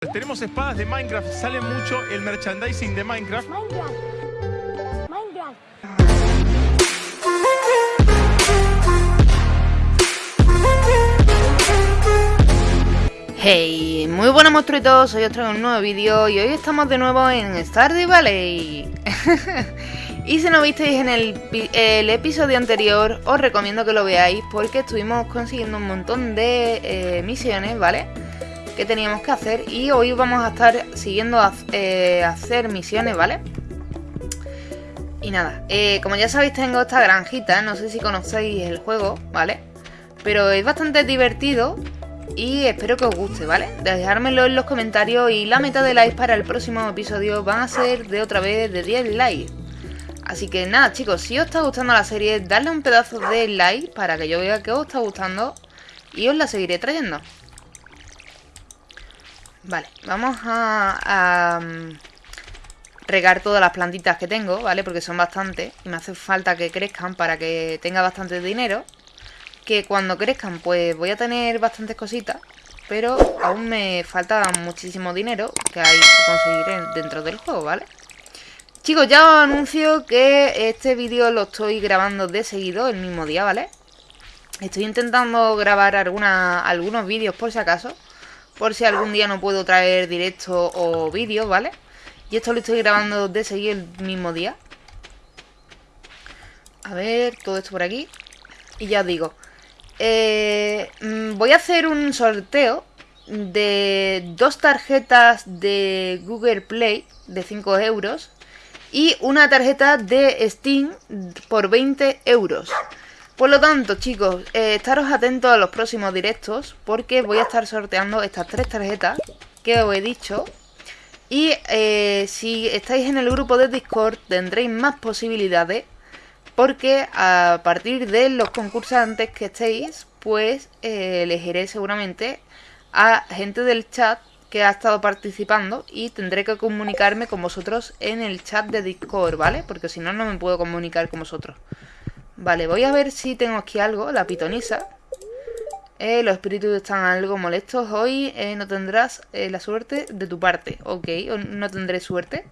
Tenemos espadas de Minecraft, sale mucho el merchandising de Minecraft. Minecraft. Hey, muy buenas monstruitos, hoy os traigo un nuevo vídeo y hoy estamos de nuevo en Stardew Valley Y si no visteis en el episodio anterior, os recomiendo que lo veáis porque estuvimos consiguiendo un montón de eh, misiones, ¿vale? Que teníamos que hacer y hoy vamos a estar siguiendo a eh, hacer misiones, ¿vale? Y nada, eh, como ya sabéis tengo esta granjita, no sé si conocéis el juego, ¿vale? Pero es bastante divertido y espero que os guste, ¿vale? Dejármelo en los comentarios y la meta de likes para el próximo episodio van a ser de otra vez de 10 likes. Así que nada chicos, si os está gustando la serie, dadle un pedazo de like para que yo vea que os está gustando y os la seguiré trayendo. Vale, vamos a, mm, regar todas las plantitas que tengo, ¿vale? Porque son bastantes y me hace falta que crezcan para que tenga bastante dinero. Que cuando crezcan pues voy a tener bastantes cositas, pero aún me falta muchísimo dinero que hay que conseguir en- dentro del juego, ¿vale? Chicos, ya os anuncio que este vídeo lo estoy grabando de seguido el mismo día, ¿vale? Estoy intentando grabar algunos vídeos por si acaso, por si algún día no puedo traer directo o vídeos, ¿vale? Y esto lo estoy grabando de seguido el mismo día. A ver, todo esto por aquí. Y ya os digo, eh, mm, voy a hacer un sorteo de dos tarjetas de Google Play de 5 euros y una tarjeta de Steam por 20 euros. Por lo tanto, chicos, eh, estaros atentos a los próximos directos porque voy a estar sorteando estas tres tarjetas que os he dicho. Y eh, si estáis en el grupo de Discord tendréis más posibilidades porque a partir de los concursantes que estéis, pues eh, elegiré seguramente a gente del chat que ha estado participando y tendré que comunicarme con vosotros en el chat de Discord, ¿vale? Porque si no, no me puedo comunicar con vosotros. Vale, voy a ver si tengo aquí algo, la pitonisa. Eh, los espíritus están algo molestos. Hoy eh, no tendrás eh, la suerte de tu parte. Ok, no tendré suerte.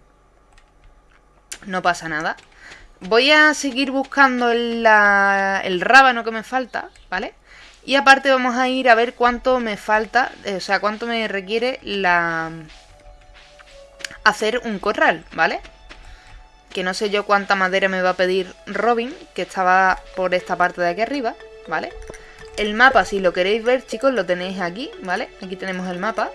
No pasa nada. Voy a seguir buscando el, rábano que me falta, ¿vale? Y aparte vamos a ir a ver cuánto me falta, eh, o sea, cuánto me requiere la... hacer un corral, ¿vale? Que no sé yo cuánta madera me va a pedir Robin, que estaba por esta parte de aquí arriba, ¿vale? El mapa, si lo queréis ver, chicos, lo tenéis aquí, ¿vale? Aquí tenemos el mapa.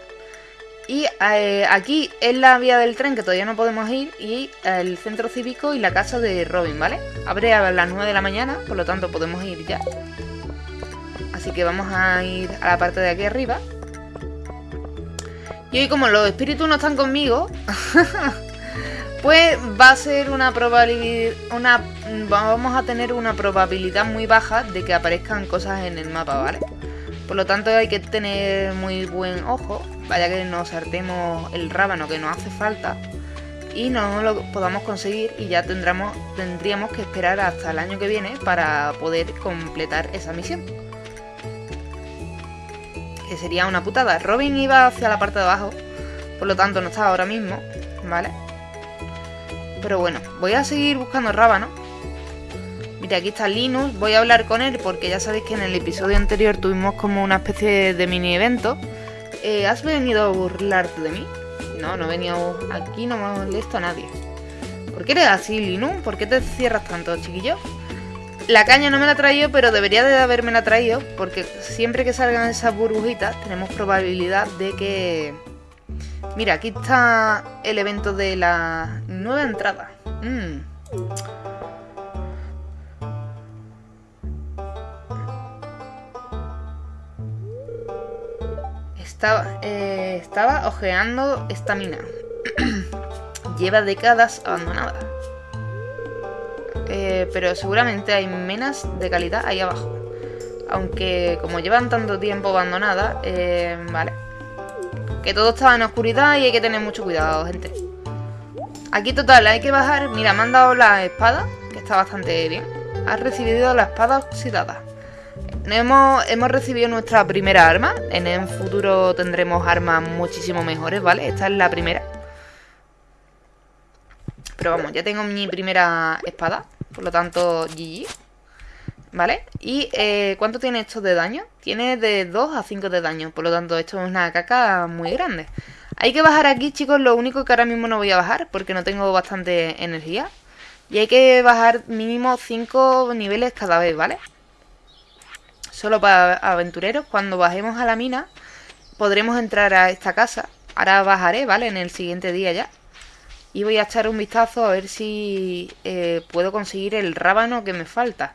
Y eh, aquí es la vía del tren que todavía no podemos ir y el centro cívico y la casa de Robin, ¿vale? Abre a las 9 de la mañana, por lo tanto podemos ir ya. Así que vamos a ir a la parte de aquí arriba. Y hoy como los espíritus no están conmigo, pues va a ser una probabilidad, una, vamos a tener una probabilidad muy baja de que aparezcan cosas en el mapa, ¿vale? Por lo tanto hay que tener muy buen ojo, vaya que nos saltemos el rábano que nos hace falta y no lo podamos conseguir y ya tendríamos que esperar hasta el año que viene para poder completar esa misión. Que sería una putada. Robin iba hacia la parte de abajo, por lo tanto no está ahora mismo, ¿vale? Pero bueno, voy a seguir buscando rábano. Mira, aquí está Linus. Voy a hablar con él porque ya sabéis que en el episodio anterior tuvimos como una especie de mini evento. Eh, ¿Has venido a burlarte de mí? No, no he venido aquí, no me molesto a nadie. ¿Por qué eres así, Linus? ¿Por qué te cierras tanto, chiquillo? La caña no me la he traído, pero debería de haberme la traído porque siempre que salgan esas burbujitas tenemos probabilidad de que... Mira, aquí está el evento de la nueva entrada. Mm. Estaba, eh, estaba ojeando esta mina. Lleva décadas abandonada. Eh, pero seguramente hay minas de calidad ahí abajo. Aunque como llevan tanto tiempo abandonada, eh, vale. Que todo estaba en oscuridad y hay que tener mucho cuidado, gente. Aquí total, hay que bajar. Mira, me han dado la espada, que está bastante bien. Has recibido la espada oxidada. hemos, hemos recibido nuestra primera arma. En el futuro tendremos armas muchísimo mejores, ¿vale? Esta es la primera. Pero vamos, ya tengo mi primera espada. Por lo tanto, GG. ¿Vale? ¿Y eh, cuánto tiene esto de daño? Tiene de 2 a 5 de daño. Por lo tanto, esto es una caca muy grande. Hay que bajar aquí, chicos. Lo único que ahora mismo no voy a bajar porque no tengo bastante energía. Y hay que bajar mínimo 5 niveles cada vez, ¿vale? Solo para aventureros. Cuando bajemos a la mina, podremos entrar a esta casa. Ahora bajaré, ¿vale? En el siguiente día ya. Y voy a echar un vistazo a ver si eh, puedo conseguir el rábano que me falta.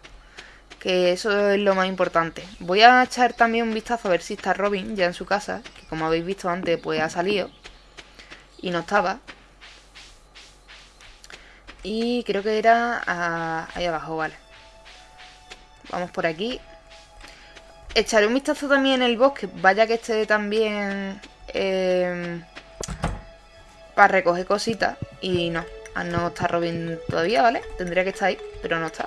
Eso es lo más importante. Voy a echar también un vistazo a ver si está Robin ya en su casa. Que como habéis visto antes, pues ha salido. Y no estaba. Y creo que era ahí abajo, vale. Vamos por aquí. Echaré un vistazo también en el bosque. Vaya que esté también... Eh, para recoger cositas. Y no, ah, no está Robin todavía, ¿vale? Tendría que estar ahí, pero no está.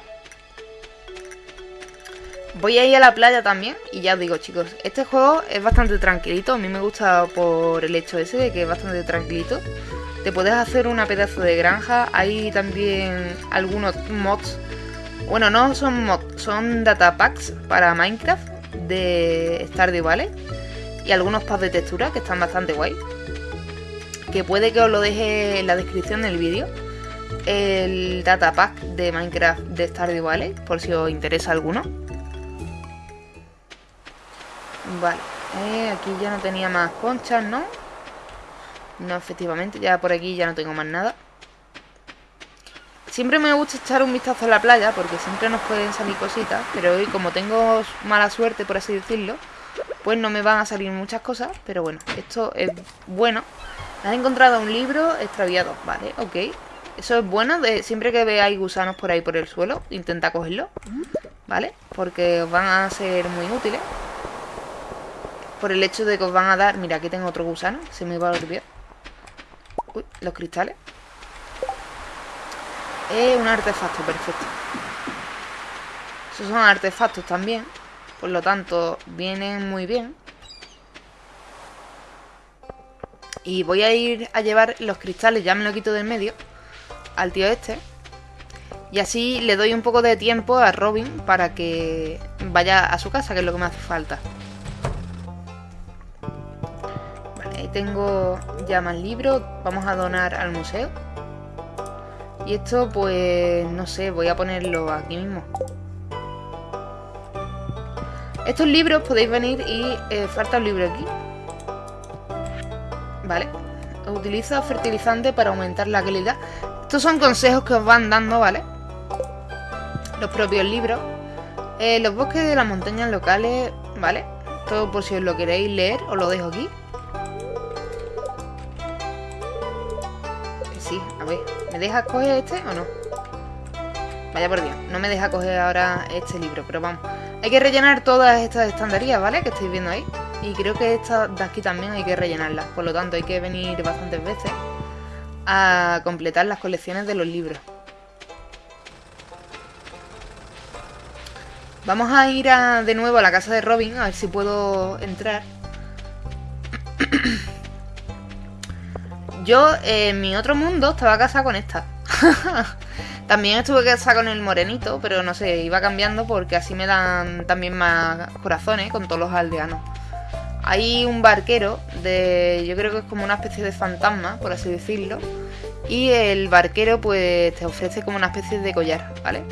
Voy a ir a la playa también y ya os digo chicos, este juego es bastante tranquilito, a mí me gusta por el hecho ese de que es bastante tranquilito. Te puedes hacer una pedazo de granja, hay también algunos mods, bueno no son mods, son datapacks para Minecraft de Stardew Valley y algunos packs de textura que están bastante guay. Que puede que os lo deje en la descripción del vídeo, el datapack de Minecraft de Stardew Valley, por si os interesa alguno. Vale, eh, aquí ya no tenía más conchas, ¿no? No, efectivamente, ya por aquí ya no tengo más nada. Siempre me gusta echar un vistazo a la playa porque siempre nos pueden salir cositas, pero hoy como tengo mala suerte, por así decirlo, pues no me van a salir muchas cosas, pero bueno, esto es bueno Has encontrado un libro extraviado. Vale, ok. Eso es bueno. Siempre que veáis gusanos por ahí por el suelo, intenta cogerlo. ¿Vale? Porque van a ser muy útiles. Por el hecho de que os van a dar... Mira, aquí tengo otro gusano. Se me va a olvidar. Uy, los cristales. Es un artefacto, perfecto. Esos son artefactos también. Por lo tanto, vienen muy bien. Y voy a ir a llevar los cristales, ya me lo quito del medio, al tío este. Y así le doy un poco de tiempo a Robin para que vaya a su casa, que es lo que me hace falta. Tengo ya más libros. Vamos a donar al museo. Y esto, pues, no sé, voy a ponerlo aquí mismo. Estos libros podéis venir y eh, falta un libro aquí. ¿vale? Utiliza fertilizante para aumentar la calidad. Estos son consejos que os van dando, ¿vale? Los propios libros. Eh, los bosques de las montañas locales, ¿vale? Todo por si os lo queréis leer, os lo dejo aquí. ¿Me deja coger este o no? Vaya por Dios, no me deja coger ahora este libro, pero vamos. Hay que rellenar todas estas estandarías, ¿vale? Que estáis viendo ahí. Y creo que esta de aquí también hay que rellenarlas. Por lo tanto, hay que venir bastantes veces a completar las colecciones de los libros. Vamos a ir de nuevo a la casa de Robin, a ver si puedo entrar. Yo, en mi otro mundo, estaba casada con esta. también estuve casada con el morenito, pero no sé, iba cambiando porque así me dan también más corazones con todos los aldeanos. Hay un barquero de. Yo creo que es como una especie de fantasma, por así decirlo. Y el barquero, pues, te ofrece como una especie de collar, ¿vale?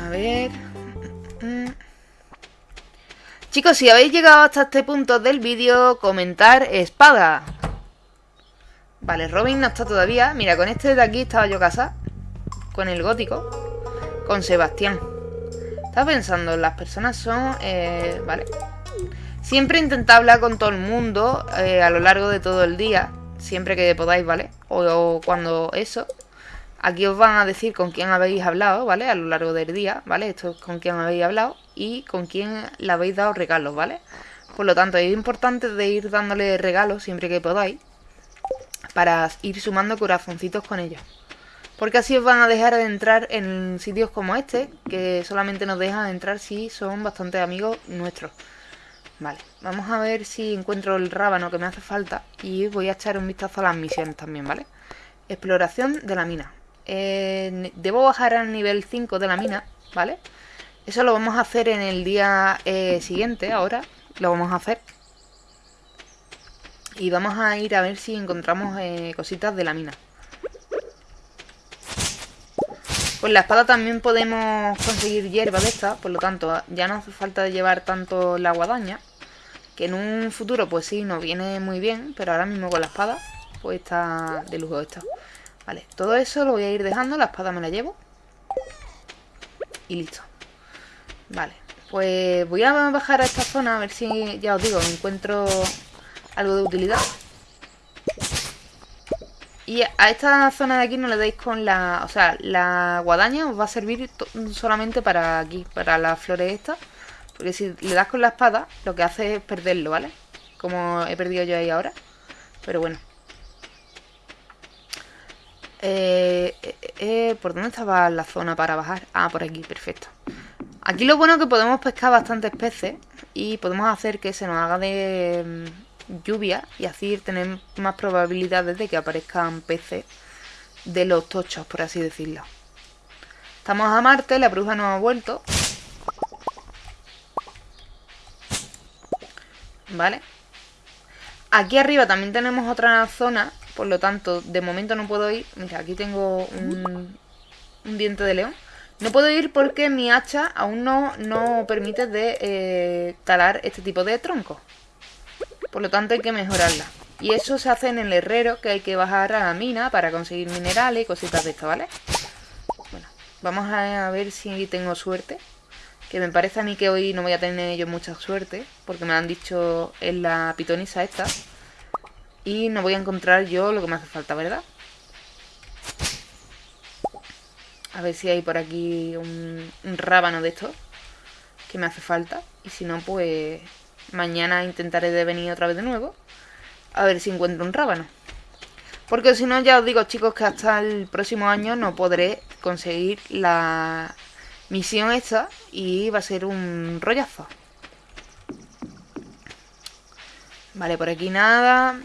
A ver. Chicos, si habéis llegado hasta este punto del vídeo, comentar espada. Vale, Robin no está todavía. Mira, con este de aquí estaba yo casa. Con el gótico. Con Sebastián. Estaba pensando, las personas son... Eh, vale. Siempre intentad hablar con todo el mundo eh, a lo largo de todo el día. Siempre que podáis, ¿vale? O, cuando eso. Aquí os van a decir con quién habéis hablado, ¿vale? A lo largo del día, ¿vale? Esto es con quién habéis hablado y con quién le habéis dado regalos, ¿vale? Por lo tanto, es importante de ir dándole regalos siempre que podáis para ir sumando corazoncitos con ellos. Porque así os van a dejar de entrar en sitios como este, que solamente nos dejan entrar si son bastante amigos nuestros. Vale, vamos a ver si encuentro el rábano que me hace falta y voy a echar un vistazo a las misiones también, ¿vale? Exploración de la mina. Debo bajar al nivel 5 de la mina, ¿vale? Eso lo vamos a hacer en el día eh, siguiente, ahora lo vamos a hacer. Y vamos a ir a ver si encontramos eh, cositas de la mina. Pues la espada también podemos conseguir hierba de esta, por lo tanto ya no hace falta llevar tanto la guadaña. Que en un futuro pues sí, nos viene muy bien, pero ahora mismo con la espada pues está de lujo esto. Vale, todo eso lo voy a ir dejando, la espada me la llevo. Y listo. Vale, pues voy a bajar a esta zona a ver si, ya os digo, encuentro algo de utilidad. Y a esta zona de aquí no le dais con la... O sea, la guadaña os va a servir solamente para aquí, para las flores estas. Porque si le das con la espada, lo que hace es perderlo, ¿vale? Como he perdido yo ahí ahora. Pero bueno. Eh, eh, eh, ¿Por dónde estaba la zona para bajar? Ah, por aquí, perfecto. Aquí lo bueno es que podemos pescar bastantes peces y podemos hacer que se nos haga de lluvia y así tener más probabilidades de que aparezcan peces de los tochos, por así decirlo. Estamos a Marte, la bruja no ha vuelto. Vale. Aquí arriba también tenemos otra zona, por lo tanto, de momento no puedo ir. Mira, aquí tengo un, diente de león. No puedo ir porque mi hacha aún no, no permite de eh, talar este tipo de troncos. Por lo tanto hay que mejorarla. Y eso se hace en el herrero, que hay que bajar a la mina para conseguir minerales y cositas de esto, ¿vale? Bueno, vamos a ver si tengo suerte. Que me parece a mí que hoy no voy a tener yo mucha suerte, porque me han dicho en la pitonisa esta. Y no voy a encontrar yo lo que me hace falta, ¿verdad? A ver si hay por aquí un, rábano de estos que me hace falta. Y si no, pues Mañana intentaré de venir otra vez de nuevo. A ver si encuentro un rábano. Porque si no, ya os digo, chicos, que hasta el próximo año no podré conseguir la misión esta. Y va a ser un rollazo. Vale, por aquí nada.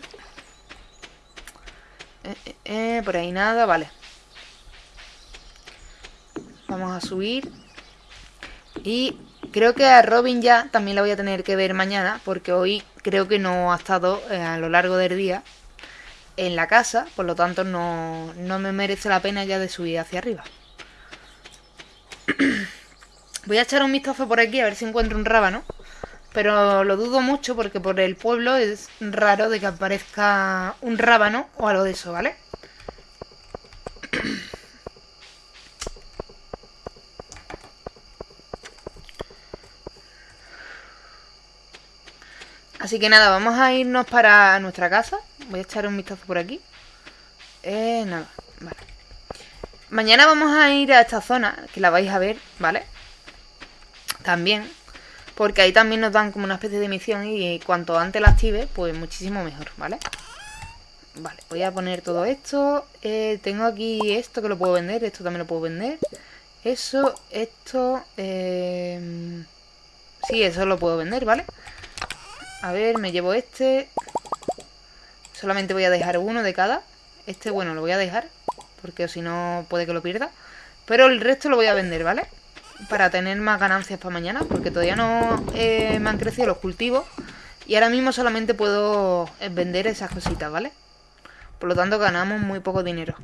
Eh, eh, por ahí nada, vale. Vamos a subir. Y Creo que a Robin ya también la voy a tener que ver mañana, porque hoy creo que no ha estado eh, a lo largo del día en la casa, por lo tanto no, no me merece la pena ya de subir hacia arriba. voy a echar un vistazo por aquí a ver si encuentro un rábano, pero lo dudo mucho porque por el pueblo es raro de que aparezca un rábano o algo de eso, ¿vale? Así que nada, vamos a irnos para nuestra casa. Voy a echar un vistazo por aquí. Eh, nada, vale. Mañana vamos a ir a esta zona, que la vais a ver, ¿vale? También. Porque ahí también nos dan como una especie de misión y cuanto antes la active, pues muchísimo mejor, ¿vale? Vale, voy a poner todo esto. Eh, tengo aquí esto que lo puedo vender, esto también lo puedo vender. Eso, esto... Eh... Sí, eso lo puedo vender, ¿vale? vale a ver, me llevo este. Solamente voy a dejar uno de cada. Este, bueno, lo voy a dejar. Porque si no puede que lo pierda. Pero el resto lo voy a vender, ¿vale? Para tener más ganancias para mañana. Porque todavía no eh, me han crecido los cultivos. Y ahora mismo solamente puedo eh, vender esas cositas, ¿vale? Por lo tanto ganamos muy poco dinero.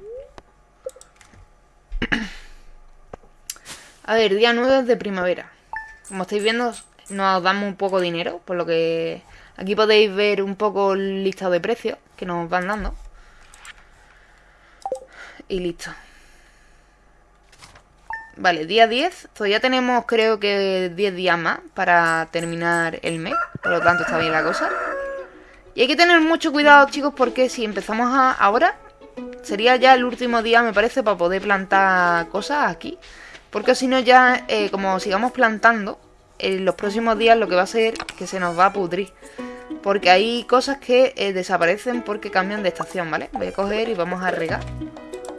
A ver, día 9 de primavera. Como estáis viendo, nos damos un poco dinero, por lo que aquí podéis ver un poco el listado de precios que nos van dando. Y listo. Vale, día 10. Todavía tenemos creo que 10 días más para terminar el mes. Por lo tanto está bien la cosa. Y hay que tener mucho cuidado chicos porque si empezamos ahora, sería ya el último día me parece para poder plantar cosas aquí. Porque si no ya, eh, como sigamos plantando, en los próximos días lo que va a ser que se nos va a pudrir. Porque hay cosas que eh, desaparecen porque cambian de estación, ¿vale? Voy a coger y vamos a regar.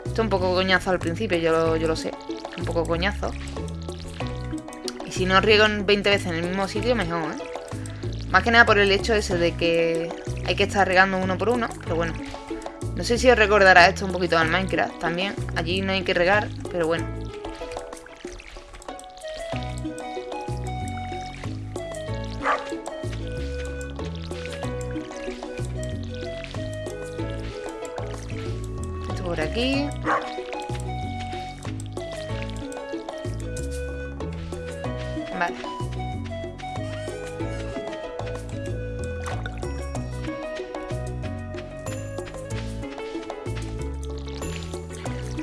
Esto es un poco coñazo al principio, yo yo lo sé. Un poco coñazo. Y si no riego 20 veces en el mismo sitio, mejor, ¿eh? Más que nada por el hecho ese de que hay que estar regando uno por uno, pero bueno. No sé si os recordará esto un poquito al Minecraft también. Allí no hay que regar, pero bueno. Esto por aquí.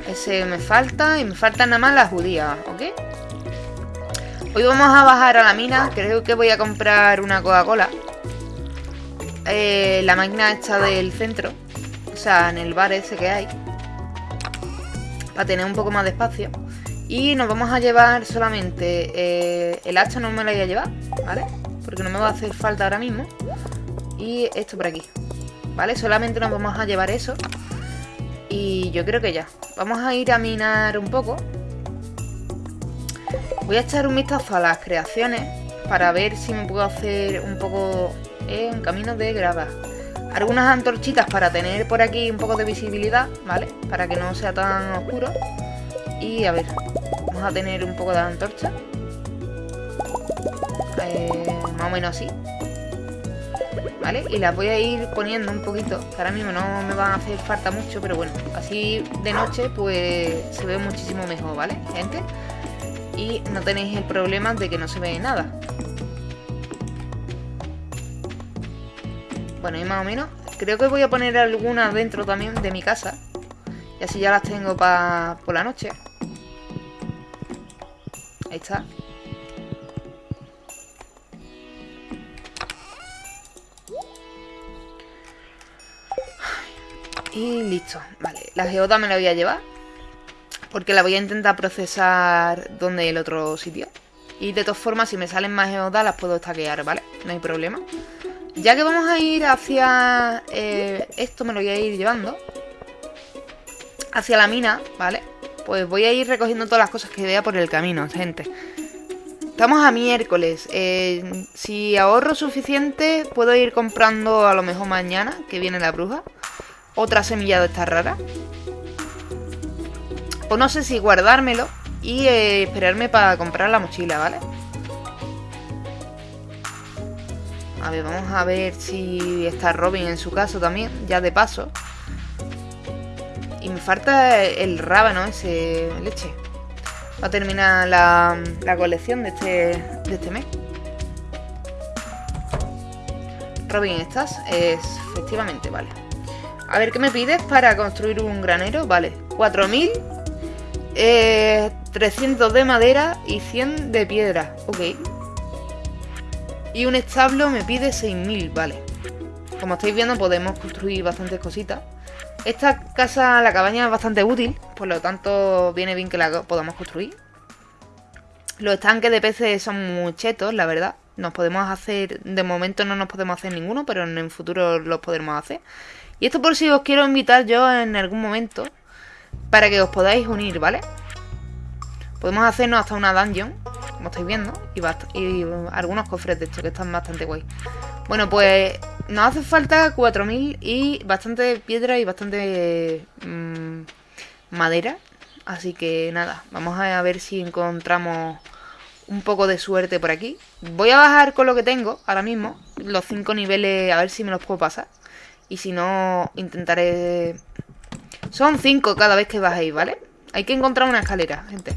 Ese me falta y me faltan nada más las judías, ¿ok? Hoy vamos a bajar a la mina, creo que voy a comprar una Coca-Cola. Eh, la máquina esta del centro, o sea, en el bar ese que hay. Para tener un poco más de espacio. Y nos vamos a llevar solamente eh, el hacha, no me la voy a llevar, ¿vale? Porque no me va a hacer falta ahora mismo. Y esto por aquí, ¿vale? Solamente nos vamos a llevar eso. Y yo creo que ya. Vamos a ir a minar un poco. Voy a echar un vistazo a las creaciones para ver si me puedo hacer un poco eh, un camino de grava. Algunas antorchitas para tener por aquí un poco de visibilidad, ¿vale? Para que no sea tan oscuro. Y a ver, vamos a tener un poco de antorcha. Eh, más o menos así. ¿Vale? Y las voy a ir poniendo un poquito, ahora mismo no me van a hacer falta mucho, pero bueno, así de noche pues se ve muchísimo mejor, ¿vale, gente? Y no tenéis el problema de que no se ve nada. Bueno, y más o menos, creo que voy a poner algunas dentro también de mi casa. Y así ya las tengo para por la noche. Ahí está. Y listo. Vale, la geoda me la voy a llevar. Porque la voy a intentar procesar donde el otro sitio. Y de todas formas, si me salen más geodas, las puedo estaquear, ¿vale? No hay problema. Ya que vamos a ir hacia... Eh, esto me lo voy a ir llevando. Hacia la mina, ¿vale? Pues voy a ir recogiendo todas las cosas que vea por el camino, gente. Estamos a miércoles. Eh, si ahorro suficiente, puedo ir comprando a lo mejor mañana, que viene la bruja. Otra semilla de esta rara. O no sé si guardármelo y eh, esperarme para comprar la mochila, ¿vale? A ver, vamos a ver si está Robin en su caso también, ya de paso. Falta el rábano ese leche. Va a terminar la, la colección de este, de este mes. Robin, ¿estás? Es, efectivamente, vale. A ver, ¿qué me pides para construir un granero? Vale, 4000, eh, 300 de madera y 100 de piedra. Ok. Y un establo me pide 6000, vale. Como estáis viendo, podemos construir bastantes cositas. Esta casa, la cabaña es bastante útil, por lo tanto viene bien que la podamos construir. Los estanques de peces son muy chetos, la verdad. Nos podemos hacer, de momento no nos podemos hacer ninguno, pero en el futuro los podremos hacer. Y esto por si os quiero invitar yo en algún momento, para que os podáis unir, ¿vale? Podemos hacernos hasta una dungeon, como estáis viendo, y, algunos cofres de estos que están bastante guay. Bueno, pues nos hace falta 4000 y bastante piedra y bastante mmm, madera. Así que nada, vamos a ver si encontramos un poco de suerte por aquí. Voy a bajar con lo que tengo ahora mismo, los 5 niveles, a ver si me los puedo pasar. Y si no, intentaré... Son 5 cada vez que bajéis, ¿vale? Hay que encontrar una escalera, gente.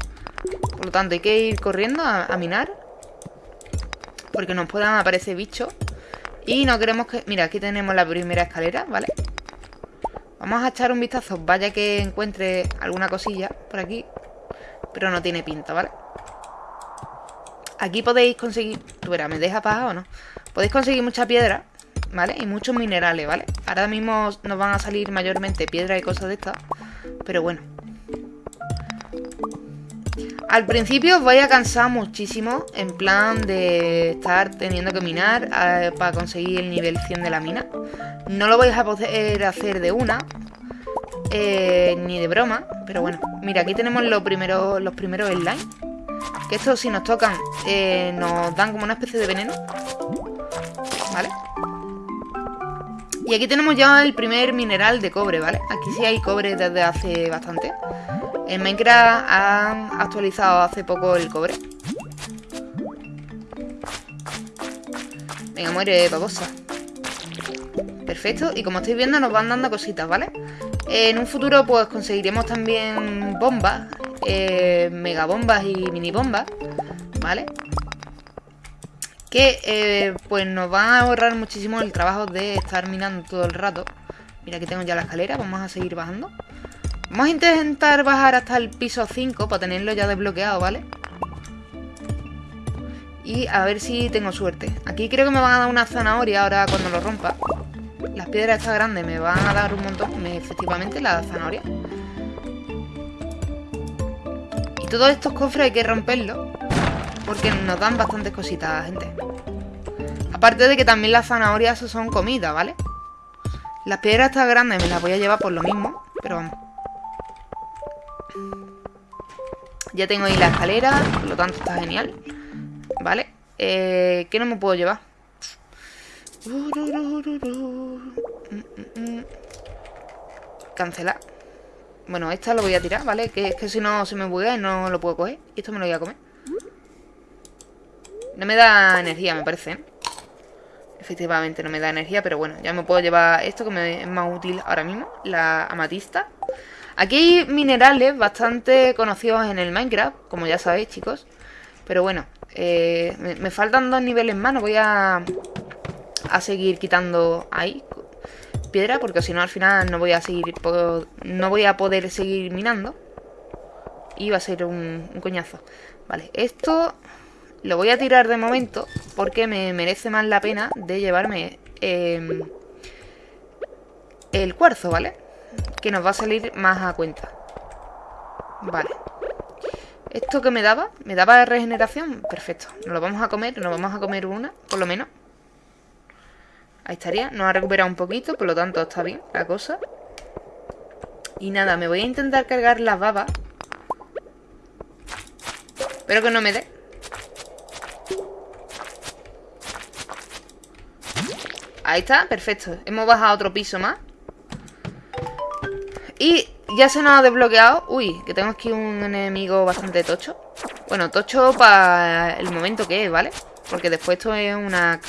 Por lo tanto, hay que ir corriendo a, minar. Porque nos puedan aparecer bichos. Y no queremos que... Mira, aquí tenemos la primera escalera, ¿vale? Vamos a echar un vistazo. Vaya que encuentre alguna cosilla por aquí. Pero no tiene pinta, ¿vale? Aquí podéis conseguir... Tú verás, ¿me deja paja o no? Podéis conseguir mucha piedra, ¿vale? Y muchos minerales, ¿vale? Ahora mismo nos van a salir mayormente piedra y cosas de estas. Pero bueno. Al principio os vais a cansar muchísimo en plan de estar teniendo que minar eh, para conseguir el nivel 100 de la mina. No lo vais a poder hacer de una, eh, ni de broma, Pero bueno, mira, aquí tenemos los primeros, los primeros. Que estos si nos tocan eh, nos dan como una especie de veneno. ¿Vale? Y aquí tenemos ya el primer mineral de cobre, ¿vale? Aquí sí hay cobre desde hace bastante. En Minecraft han actualizado hace poco el cobre. Venga, muere babosa. Perfecto, y como estáis viendo nos van dando cositas, ¿vale? En un futuro pues conseguiremos también bombas, eh, megabombas y mini bombas, ¿vale? Que eh, pues nos van a ahorrar muchísimo el trabajo de estar minando todo el rato. Mira, aquí tengo ya la escalera, vamos a seguir bajando. Vamos a intentar bajar hasta el piso 5 para tenerlo ya desbloqueado, ¿vale? Y a ver si tengo suerte. Aquí creo que me van a dar una zanahoria ahora cuando lo rompa. Las piedras estas grandes me van a dar un montón. efectivamente, la zanahoria. Y todos estos cofres hay que romperlos. Porque nos dan bastantes cositas, gente. Aparte de que también las zanahorias son comida, ¿vale? Las piedras estas grandes me las voy a llevar por lo mismo. Pero vamos. Ya tengo ahí la escalera. Por lo tanto está genial. ¿Vale? Eh, ¿Qué no me puedo llevar? Cancelar. Bueno, esta lo voy a tirar, ¿vale? Que es que si no se me buguea y no lo puedo coger. Y esto me lo voy a comer. No me da energía, me parece. Efectivamente no me da energía, pero bueno, ya me puedo llevar esto que me es más útil ahora mismo, la amatista. Aquí hay minerales bastante conocidos en el Minecraft, como ya sabéis, chicos. Pero bueno, eh, me, faltan dos niveles más, no voy a, a seguir quitando ahí piedra, porque si no al final no voy a seguir no voy a poder seguir minando. Y va a ser un, coñazo. Vale, esto lo voy a tirar de momento porque me merece más la pena de llevarme em, el cuarzo, ¿vale? Que nos va a salir más a cuenta. Vale. ¿Esto que me daba? ¿Me daba regeneración? Perfecto. Nos lo vamos a comer, nos vamos a comer una, por lo menos. Ahí estaría. Nos ha recuperado un poquito, por lo tanto está bien la cosa. Y nada, me voy a intentar cargar las babas. Espero que no me dé. Ahí está, perfecto. Hemos bajado otro piso más. Y ya se nos ha desbloqueado. Uy, que tengo aquí un enemigo bastante tocho. Bueno, tocho para el momento que es, ¿vale? Porque después esto es una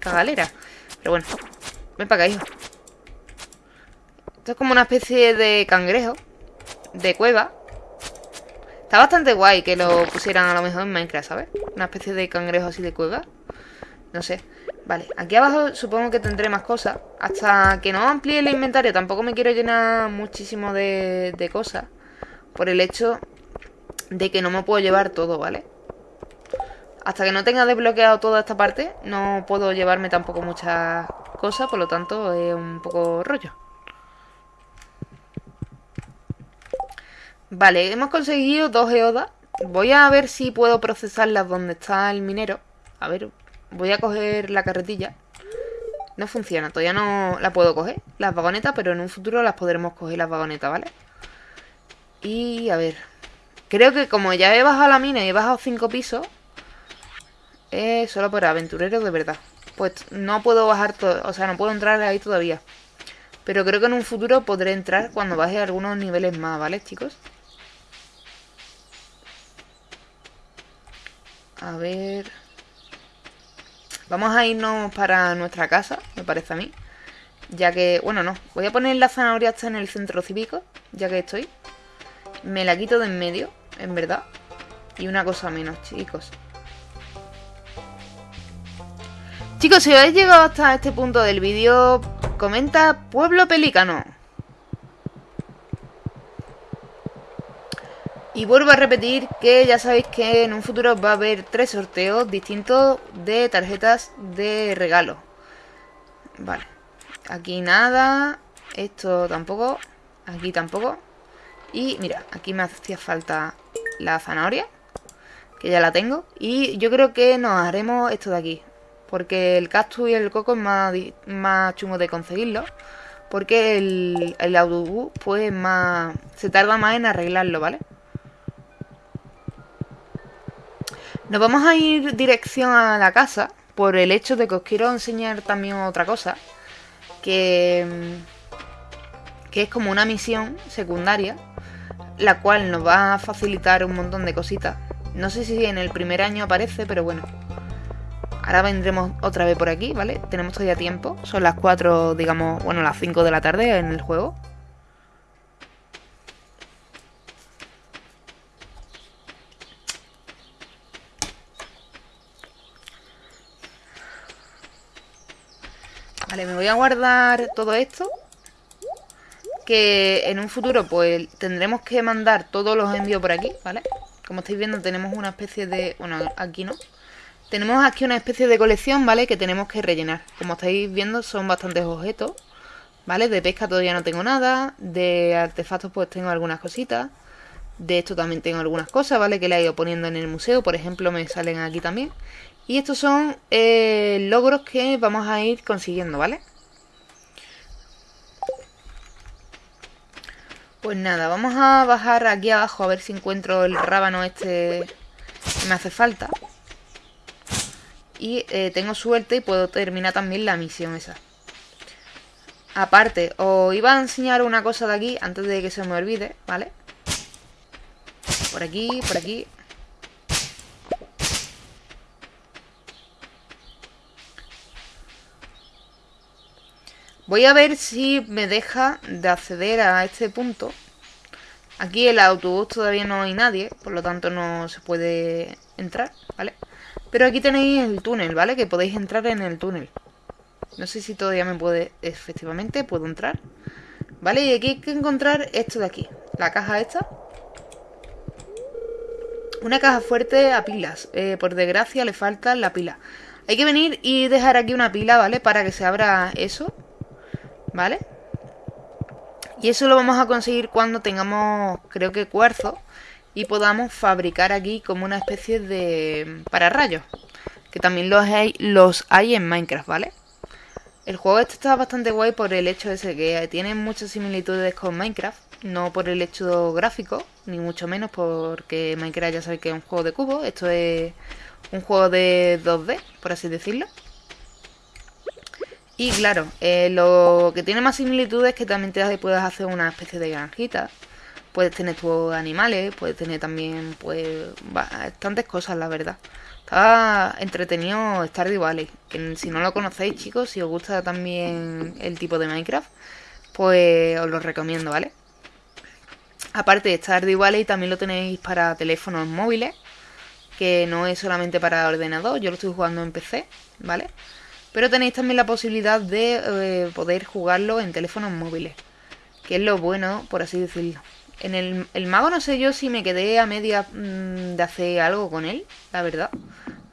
cagalera. Pero bueno, ven para acá, hijo. Esto es como una especie de cangrejo. De cueva. Está bastante guay que lo pusieran a lo mejor en Minecraft, ¿sabes? Una especie de cangrejo así de cueva. No sé. Vale, aquí abajo supongo que tendré más cosas. Hasta que no amplíe el inventario tampoco me quiero llenar muchísimo de, de cosas. Por el hecho de que no me puedo llevar todo, ¿vale? Hasta que no tenga desbloqueado toda esta parte, no puedo llevarme tampoco muchas cosas, por lo tanto es un poco rollo. Vale, hemos conseguido dos geodas. Voy a ver si puedo procesarlas donde está el minero. A ver, Voy a coger la carretilla. No funciona, todavía no la puedo coger, las vagonetas, pero en un futuro las podremos coger las vagonetas, ¿vale? Y a ver. Creo que como ya he bajado la mina y he bajado cinco pisos, es solo para aventureros de verdad. Pues no puedo bajar todo, o sea, no puedo entrar ahí todavía. Pero creo que en un futuro podré entrar cuando baje algunos niveles más, ¿vale, chicos? A ver... Vamos a irnos para nuestra casa, me parece a mí. Ya que, bueno, no. Voy a poner la zanahoria hasta en el centro cívico, ya que estoy. Me la quito de en medio, en verdad. Y una cosa menos, chicos. Chicos, si habéis llegado hasta este punto del vídeo, comenta Pueblo Pelícano. Y vuelvo a repetir que ya sabéis que en un futuro va a haber tres sorteos distintos de tarjetas de regalo. Vale. Aquí nada. Esto tampoco. Aquí tampoco. Y mira, aquí me hacía falta la zanahoria. Que ya la tengo. Y yo creo que nos haremos esto de aquí. Porque el cactus y el coco es más, más chungo de conseguirlo. Porque el, el autobús, pues, más. Se tarda más en arreglarlo, ¿vale? Nos vamos a ir dirección a la casa por el hecho de que os quiero enseñar también otra cosa. Que, que es como una misión secundaria, la cual nos va a facilitar un montón de cositas. No sé si en el primer año aparece, pero bueno. Ahora vendremos otra vez por aquí, ¿vale? Tenemos todavía tiempo. Son las 4, digamos, bueno, las 5 de la tarde en el juego. Voy a guardar todo esto. Que en un futuro pues tendremos que mandar todos los envíos por aquí, ¿vale? Como estáis viendo tenemos una especie de... Bueno, aquí no. Tenemos aquí una especie de colección, ¿vale? Que tenemos que rellenar. Como estáis viendo son bastantes objetos, ¿vale? De pesca todavía no tengo nada. De artefactos pues tengo algunas cositas. De esto también tengo algunas cosas, ¿vale? Que le he ido poniendo en el museo. Por ejemplo, me salen aquí también. Y estos son eh, logros que vamos a ir consiguiendo, ¿vale? Pues nada, vamos a bajar aquí abajo a ver si encuentro el rábano este que me hace falta. Y eh, tengo suerte y puedo terminar también la misión esa. Aparte, os iba a enseñar una cosa de aquí antes de que se me olvide, ¿vale? Por aquí, por aquí. Voy a ver si me deja de acceder a este punto. Aquí el autobús todavía no hay nadie, por lo tanto no se puede entrar, ¿vale? Pero aquí tenéis el túnel, ¿vale? Que podéis entrar en el túnel. No sé si todavía me puede... Efectivamente, puedo entrar. ¿Vale? Y aquí hay que encontrar esto de aquí. La caja esta. Una caja fuerte a pilas. Eh, por desgracia le falta la pila. Hay que venir y dejar aquí una pila, ¿vale? Para que se abra eso. ¿Vale? Y eso lo vamos a conseguir cuando tengamos, creo que cuarzo, y podamos fabricar aquí como una especie de pararrayos. Que también los hay, los hay en Minecraft, ¿vale? El juego este está bastante guay por el hecho ese que tiene muchas similitudes con Minecraft. No por el hecho gráfico, ni mucho menos porque Minecraft ya sabe que es un juego de cubo. Esto es un juego de 2D, por así decirlo. Y claro, eh, lo que tiene más similitudes es que también te puedes hacer una especie de granjita. Puedes tener tus animales, puedes tener también, pues, bastantes cosas, la verdad. Está entretenido Stardew Valley. Que si no lo conocéis, chicos, si os gusta también el tipo de Minecraft, pues os lo recomiendo, ¿vale? Aparte de Stardew Valley, también lo tenéis para teléfonos móviles, que no es solamente para ordenador. Yo lo estoy jugando en PC, ¿vale? Pero tenéis también la posibilidad de eh, poder jugarlo en teléfonos móviles. Que es lo bueno, por así decirlo. En el, mago no sé yo si me quedé a media mm, de hacer algo con él, la verdad.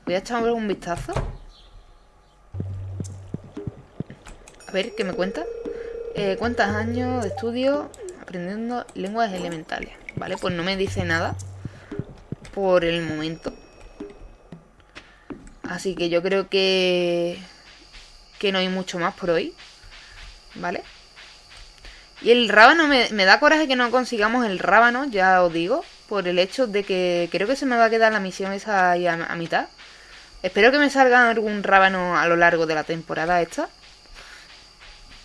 Voy a echar un vistazo. A ver, ¿qué me cuenta? Eh, ¿Cuántos años de estudio aprendiendo lenguas elementales? Vale, pues no me dice nada por el momento. Así que yo creo que que no hay mucho más por hoy. ¿Vale? Y el rábano, me, da coraje que no consigamos el rábano, ya os digo, por el hecho de que creo que se me va a quedar la misión esa ahí a, mitad. Espero que me salga algún rábano a lo largo de la temporada esta.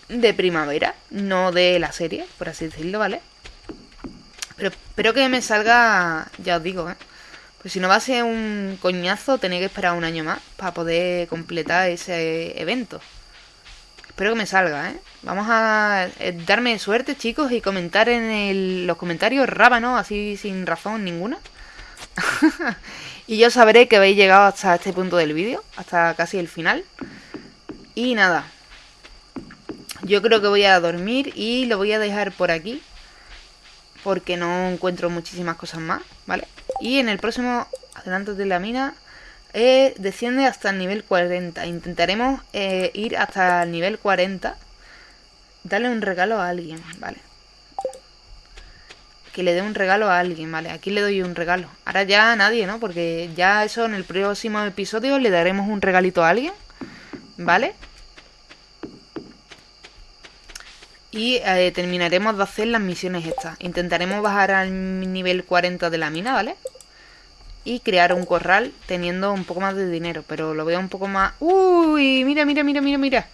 De primavera, no de la serie, por así decirlo, ¿vale? Pero espero que me salga, ya os digo, ¿eh? Pues si no va a ser un coñazo, tenéis que esperar un año más para poder completar ese evento. Espero que me salga, ¿eh? Vamos a eh, darme suerte, chicos, y comentar en los comentarios rábano, así sin razón ninguna. y yo sabré que habéis llegado hasta este punto del vídeo, hasta casi el final. Y nada. Yo creo que voy a dormir y lo voy a dejar por aquí. Porque no encuentro muchísimas cosas más, ¿vale? Y en el próximo adelanto de la mina eh, desciende hasta el nivel 40. Intentaremos eh, ir hasta el nivel 40. Darle un regalo a alguien, ¿vale? Que le dé un regalo a alguien, ¿vale? Aquí le doy un regalo. Ahora ya a nadie, ¿no? Porque ya eso en el próximo episodio le daremos un regalito a alguien. ¿Vale? Y eh, terminaremos de hacer las misiones estas. Intentaremos bajar al nivel 40 de la mina, ¿vale? Y crear un corral teniendo un poco más de dinero. Pero lo veo un poco más... ¡Uy! Mira, mira, mira, mira, mira.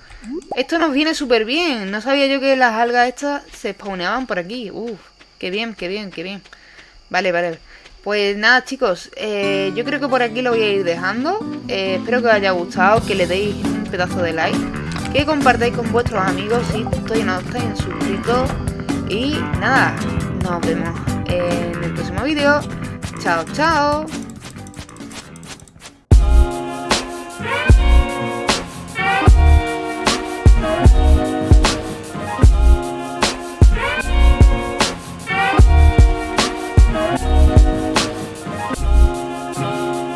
Esto nos viene súper bien. No sabía yo que las algas estas se spawneaban por aquí. Uf, qué bien, qué bien, qué bien. Vale, vale. Pues nada chicos, eh, yo creo que por aquí lo voy a ir dejando. Eh, espero que os haya gustado, que le deis un pedazo de like, que compartáis con vuestros amigos si todavía no estáis suscritos. Y nada, nos vemos en el próximo vídeo. Chao, chao.